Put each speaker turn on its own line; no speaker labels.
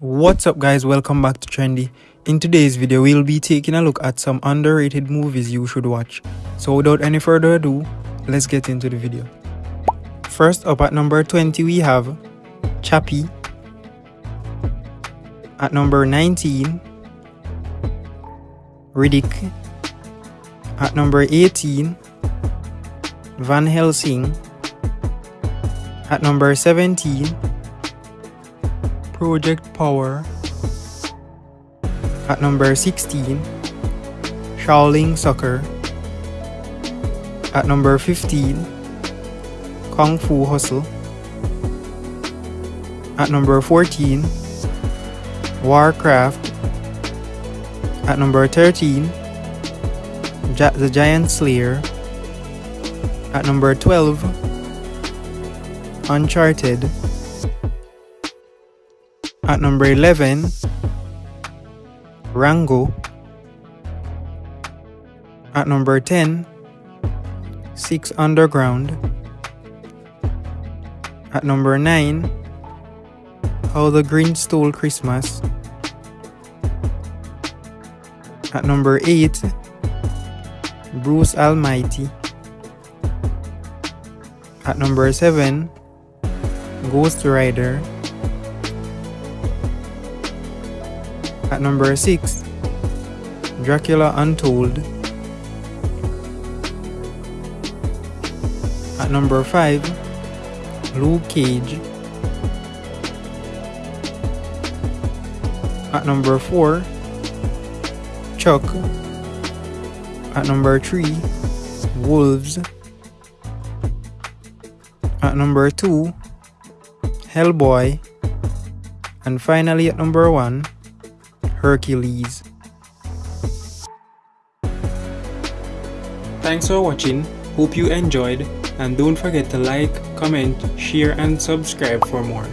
What's up guys, welcome back to Trendy. In today's video, we'll be taking a look at some underrated movies you should watch. So without any further ado, let's get into the video. First up at number 20 we have Chappie. At number 19, Riddick. At number 18, Van Helsing. At number 17, Project Power. At number 16, Shaolin Soccer. At number 15, Kung Fu Hustle. At number 14, Warcraft. At number 13, The Giant Slayer. At number 12, Uncharted. At number 11, Rango. At number 10, Six Underground. At number 9, How the Grinch Stole Christmas. At number 8, Bruce Almighty. At number 7, Ghost Rider. At number 6, Dracula Untold. At number 5, Luke Cage. At number 4, Chuck. At number 3, Wolves. At number 2, Hellboy. And finally at number 1, Hercules. Thanks for watching, hope you enjoyed and don't forget to like, comment, share and subscribe for more.